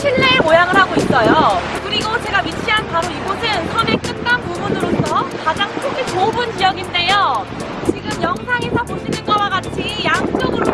칠레 모양을 하고 있어요. 그리고 제가 위치한 바로 이곳은 섬의 끝남 부분으로서 가장 폭이 좁은 지역인데요. 지금 영상에서 보시는 것과 같이 양쪽으로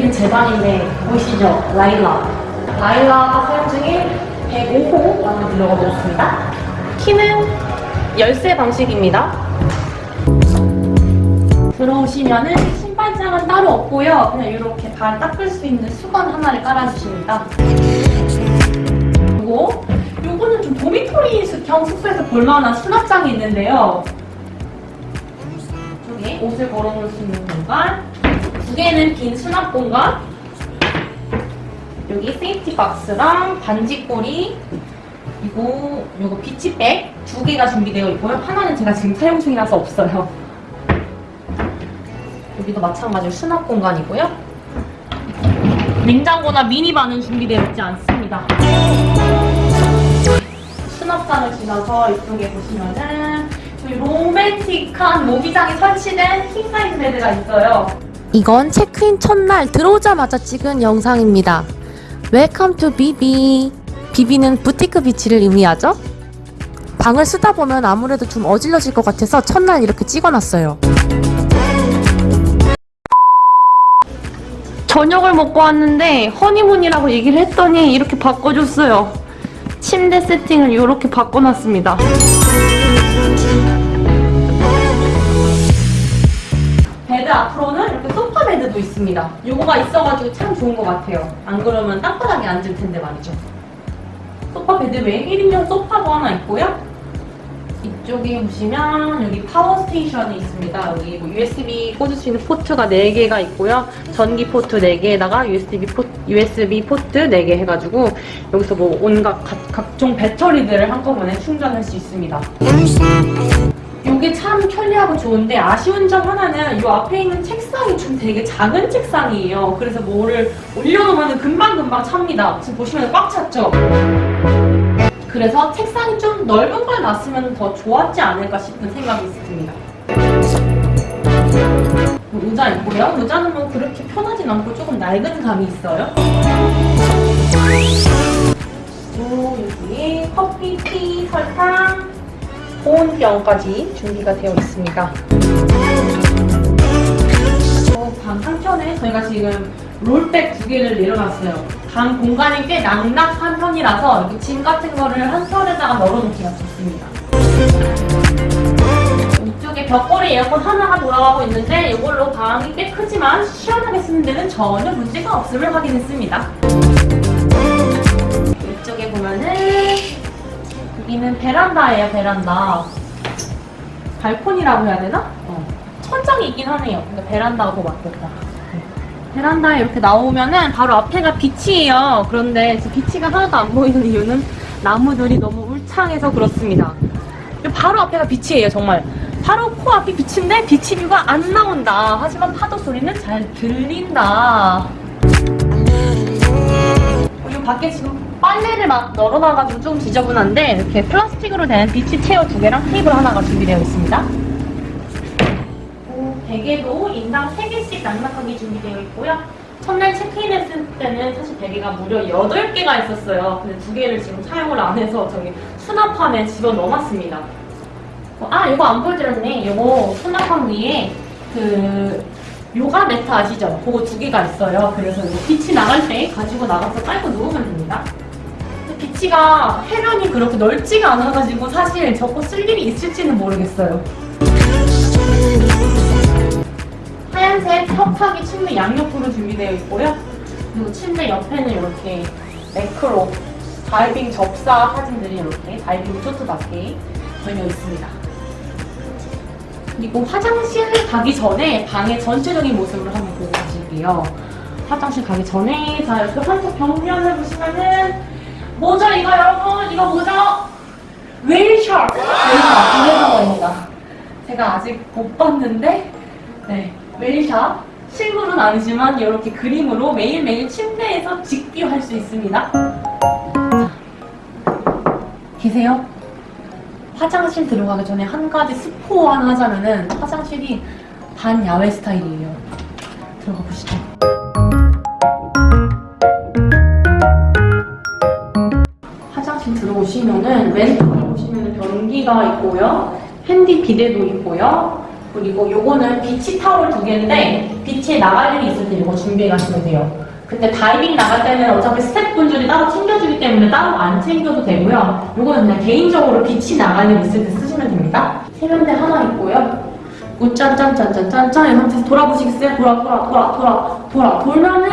여기는 제 방인데 보이시죠? 라일라. 라일라가 사용 중인 105호 방을 들어가 보겠습니다. 키는 열쇠 방식입니다. 들어오시면은 신발장은 따로 없고요. 그냥 이렇게 발 닦을 수 있는 수건 하나를 깔아주십니다. 그리고 요거는 좀 도미토리 형 숙소에서 볼만한 수납장이 있는데요. 옷을 걸어놓을 수 있는 공간 두 개는 빈 수납 공간. 여기 safety box랑 반짇고리 그리고 요거 beach bag 두 개가 준비되어 있고요. 하나는 제가 지금 사용 중이라서 없어요. 여기도 마찬가지로 수납 공간이고요. 냉장고나 미니바는 준비되어 있지 않습니다. 수납장을 지나서 이쪽에 보시면은 저희 로맨틱한 모기장이 설치된 king size bed가 있어요. 이건 체크인 첫날 들어오자마자 찍은 영상입니다. Welcome to BB. BB는 Boutique Beach를 의미하죠? 방을 쓰다 보면 아무래도 좀 어질러질 것 같아서 첫날 이렇게 찍어놨어요. 저녁을 먹고 왔는데 허니문이라고 얘기를 했더니 이렇게 바꿔줬어요. 침대 세팅을 이렇게 바꿔놨습니다. 있습니다. 요거가 있어가지고 참 좋은 것 같아요. 안 그러면 땅바닥에 앉을 텐데 말이죠. 소파 베드 외에 1인용 소파도 하나 있고요. 이쪽에 보시면 여기 power station이 있습니다. 여기 뭐 USB 꽂을 수 있는 포트가 4개가 있고요. 전기 포트 4개에다가 USB 포트, USB 포트 4개 해가지고 여기서 뭐 온갖 각, 각종 배터리들을 한꺼번에 충전할 수 있습니다. 이게 참 편리하고 좋은데 아쉬운 점 하나는 이 앞에 있는 책상이 좀 되게 작은 책상이에요. 그래서 뭐를 올려놓으면 금방금방 찹니다. 지금 보시면 꽉 찼죠? 그래서 책상이 좀 넓은 걸 놨으면 더 좋았지 않을까 싶은 생각이 있습니다. 뭐 의자 있고요. 의자는 뭐 그렇게 편하진 않고 조금 낡은 감이 있어요. 그리고 여기에 커피, 티, 설탕, 보온병까지 준비가 되어 있습니다. 어, 방 한켠에 저희가 지금 롤백 두 개를 내려놨어요. 방 공간이 꽤 낭낙한 편이라서 이렇게 짐 같은 거를 한켠에다가 널어놓기가 좋습니다. 이쪽에 벽걸이 에어컨 하나가 돌아가고 있는데 이걸로 방이 꽤 크지만 시원하게 쓰는 데는 전혀 문제가 없음을 확인했습니다. 이쪽에 보면은 여기는 베란다예요, 베란다. 발코니라고 해야 되나? 어. 천장이 있긴 하네요. 근데 베란다하고 맞겠다. 베란다에 이렇게 나오면은 바로 앞에가 빛이에요. 그런데 빛이가 하나도 안 보이는 이유는 나무들이 너무 울창해서 그렇습니다. 바로 앞에가 빛이에요, 정말. 바로 코앞이 빛인데 빛이 뷰가 안 나온다. 하지만 파도 소리는 잘 들린다. 그리고 밖에 지금 빨래를 막 널어놔가지고 좀 지저분한데 이렇게 플라스틱으로 된 비치 체어 두 개랑 테이블 하나가 준비되어 있습니다. 베개도 인당 3개씩 낭낭하게 준비되어 있고요. 첫날 체크인 했을 때는 사실 베개가 무려 8개가 있었어요. 근데 두 개를 지금 사용을 안 해서 저기 수납함에 집어넣어놨습니다. 아, 이거 안 보여드렸네. 이거 수납함 위에 그 요가 매트 아시죠? 그거 두 개가 있어요. 그래서 빛이 나갈 때 가지고 나가서 깔고 누우면 됩니다. 비치가 해변이 그렇게 넓지가 않아가지고 사실 저거 쓸 일이 있을지는 모르겠어요. 하얀색 턱하기 침대 양옆으로 준비되어 있고요. 그리고 침대 옆에는 이렇게 매크로 다이빙 접사 사진들이 이렇게 다이빙 쇼트답게 걸려 있습니다. 그리고 화장실 가기 전에 방의 전체적인 모습을 한번 보고 가실게요. 화장실 가기 전에 자 이렇게 한쪽 벽면을 보시면은 뭐죠 이거 여러분 이거 뭐죠? 웨일샵 이래서입니다. 제가 아직 못 봤는데 네 웨일샵 실물은 아니지만 이렇게 그림으로 매일매일 침대에서 직비할 수 있습니다. 자, 계세요? 화장실 들어가기 전에 한 가지 스포 하나 하자면은 화장실이 반 야외 스타일이에요. 들어가 보시죠. 들어오시면은 왼쪽에 보시면은 변기가 있고요. handy 비데도 있고요. 그리고 요거는 beach towel 두 개인데 beach에 나갈 일이 있을 때 이거 준비해 가시면 돼요. 근데 다이빙 나갈 때는 어차피 스태프분들이 따로 챙겨주기 때문에 따로 안 챙겨도 되고요. 요거는 그냥 개인적으로 beach 나갈 일 있을 때 쓰시면 됩니다. 세면대 하나 있고요. 짠짠짠짠짠짠 이 상태에서 돌아보시겠어요? 돌아 돌아 돌아 돌아 돌아 돌면은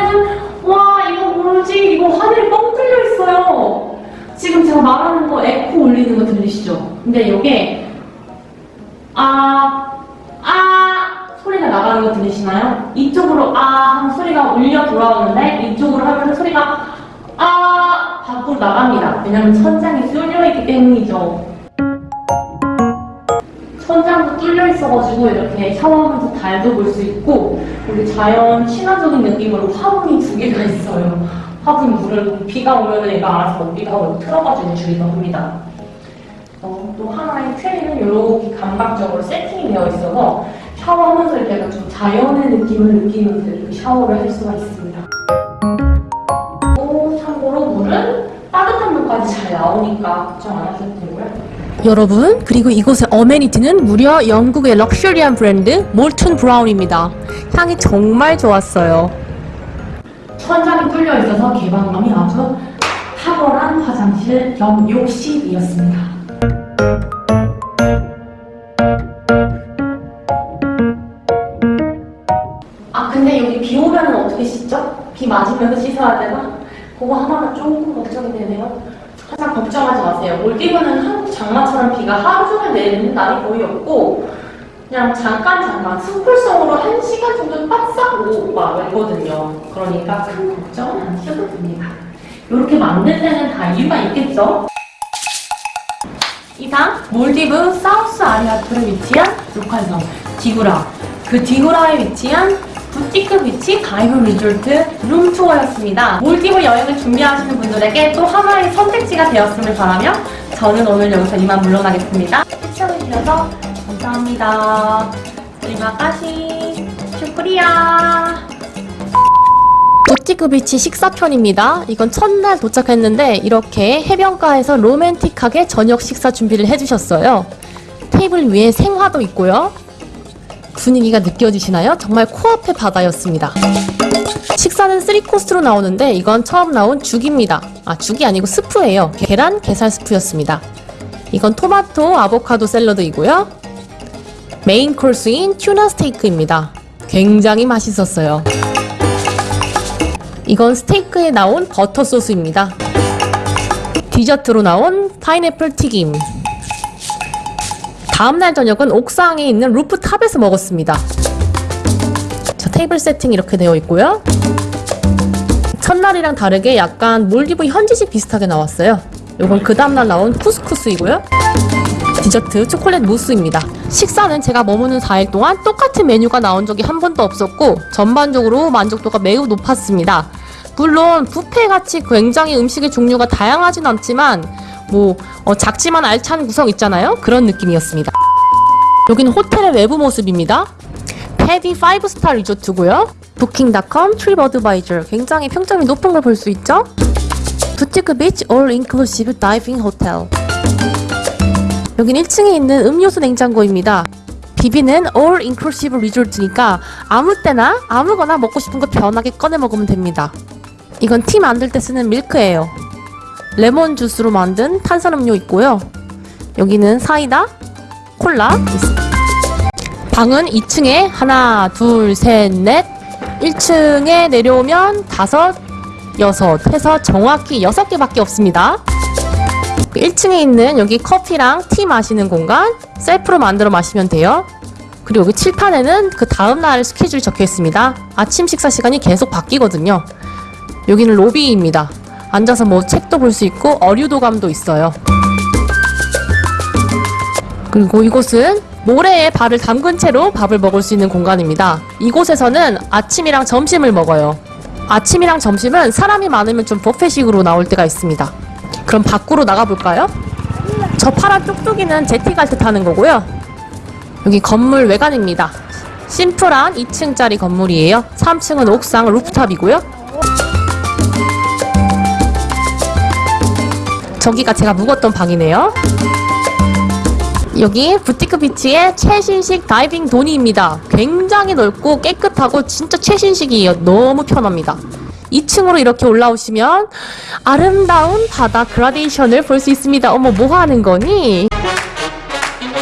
와 이거 뭐지? 이거 하늘이 뻥 뚫려 있어요. 지금 제가 말하는 거 에코 울리는 거 들리시죠? 근데 이게 아, 아 소리가 나가는 거 들리시나요? 이쪽으로 아 하면 소리가 울려 돌아오는데 이쪽으로 하면 소리가 아 밖으로 나갑니다. 왜냐면 천장이 뚫려 있기 때문이죠. 천장도 뚫려 있어가지고 이렇게 샤워하면서 달도 볼 수 있고 우리 자연 친화적인 느낌으로 화분이 두 개가 있어요. 화분 물을 비가 오면 얘가 알아서 먹기도 하고 틀어가지고 주기도 합니다. 어, 또 하나의 트레이는 이렇게 감각적으로 세팅이 되어 있어서 샤워하면서 이렇게 좀 자연의 느낌을 느끼면서 이렇게 샤워를 할 수가 있습니다. 또 참고로 물은 따뜻한 물까지 잘 나오니까 걱정 안 하셔도 되고요. 여러분, 그리고 이곳의 어메니티는 무려 영국의 럭셔리한 브랜드 몰튼 브라운입니다. 향이 정말 좋았어요. 천장이 뚫려 있어서 개방감이 아주 탁월한 화장실 겸 욕실이었습니다. 아 근데 여기 비 오면 어떻게 씻죠? 비 맞으면서 씻어야 되나? 그거 하나가 조금 걱정이 되네요. 항상 걱정하지 마세요. 몰디브는 한국 장마처럼 비가 하루 종일 내리는 날이 거의 없고 그냥 잠깐 잠깐 스쿨성으로 한 시간 정도 바싹 오고 말거든요. 그러니까 큰 걱정은 안 하셔도 됩니다. 이렇게 만든 데는 다 이유가 있겠죠? 이상 몰디브 사우스 아리아프에 위치한 로컬섬 디구라 그 디구라에 위치한 Boutique Beach Dive Resort room tour였습니다. 몰디브 여행을 준비하시는 분들에게 또 하나의 선택지가 되었음을 바라며 저는 오늘 여기서 이만 물러나겠습니다. 시청해 주셔서 감사합니다. terima shukriya. Boutique Beach 식사편입니다. 이건 첫날 도착했는데 이렇게 해변가에서 로맨틱하게 저녁 식사 준비를 해주셨어요. 테이블 위에 생화도 있고요. 분위기가 느껴지시나요? 정말 코앞의 바다였습니다. 식사는 3코스로 나오는데 이건 처음 나온 죽입니다. 아, 죽이 아니고 스프예요. 계란, 게살 스프였습니다. 이건 토마토, 아보카도 샐러드이고요. 메인 코스인 tuna 스테이크입니다. 굉장히 맛있었어요. 이건 스테이크에 나온 버터 소스입니다. 디저트로 나온 파인애플 튀김. 다음날 저녁은 옥상에 있는 rooftop에서 먹었습니다. 자, 테이블 세팅 이렇게 되어 있고요. 첫날이랑 다르게 약간 몰디브 현지식 비슷하게 나왔어요. 요건 그 다음날 나온 쿠스쿠스이고요. 디저트 초콜릿 무스입니다. 식사는 제가 머무는 4일 동안 똑같은 메뉴가 나온 적이 한 번도 없었고 전반적으로 만족도가 매우 높았습니다. 물론 뷔페 같이 굉장히 음식의 종류가 다양하진 않지만 뭐 어, 작지만 알찬 구성 있잖아요. 그런 느낌이었습니다. 여기는 호텔의 외부 모습입니다. PADI 5 star 리조트고요. Booking.com Tripadvisor 굉장히 평점이 높은 걸 볼 수 있죠. Boutique Beach all inclusive diving hotel 여긴 1층에 있는 음료수 냉장고입니다. BB는 all inclusive resort니까 아무 때나 아무거나 먹고 싶은 거 편하게 꺼내 먹으면 됩니다. 이건 티 만들 때 쓰는 밀크예요. 레몬 주스로 만든 탄산음료 있고요. 여기는 사이다, 콜라. 방은 2층에 하나, 둘, 셋, 넷. 1층에 내려오면 다섯, 여섯 해서 정확히 여섯 개밖에 없습니다. 1층에 있는 여기 커피랑 티 마시는 공간 셀프로 만들어 마시면 돼요. 그리고 여기 칠판에는 그 다음날 스케줄이 적혀 있습니다. 아침 식사 시간이 계속 바뀌거든요. 여기는 로비입니다. 앉아서 뭐 책도 볼 수 있고 어류도감도 있어요. 그리고 이곳은 모래에 발을 담근 채로 밥을 먹을 수 있는 공간입니다. 이곳에서는 아침이랑 점심을 먹어요. 아침이랑 점심은 사람이 많으면 좀 뷔페식으로 나올 때가 있습니다. 그럼 밖으로 나가볼까요? 저 파란 뚝뚝이는 jetty 갈때 타는 거고요. 여기 건물 외관입니다. 심플한 2층짜리 건물이에요. 3층은 옥상 rooftop이고요. 저기가 제가 묵었던 방이네요. 여기 Boutique Beach의 최신식 다이빙 dhoni입니다. 굉장히 넓고 깨끗하고 진짜 최신식이에요. 너무 편합니다. 2층으로 이렇게 올라오시면 아름다운 바다 그라데이션을 볼 수 있습니다. 어머, 뭐 하는 거니?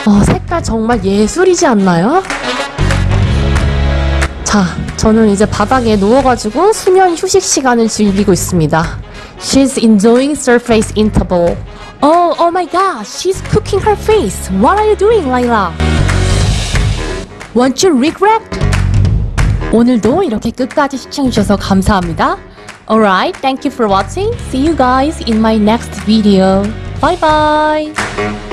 어, 색깔 정말 예술이지 않나요? 자, 저는 이제 바닥에 누워가지고 수면 휴식 시간을 즐기고 있습니다. She's enjoying surface interval. Oh, oh my god, she's cooking her face. What are you doing, Layla? Won't you regret? 오늘도 이렇게 끝까지 시청해주셔서 감사합니다. Alright, thank you for watching. See you guys in my next video. Bye bye.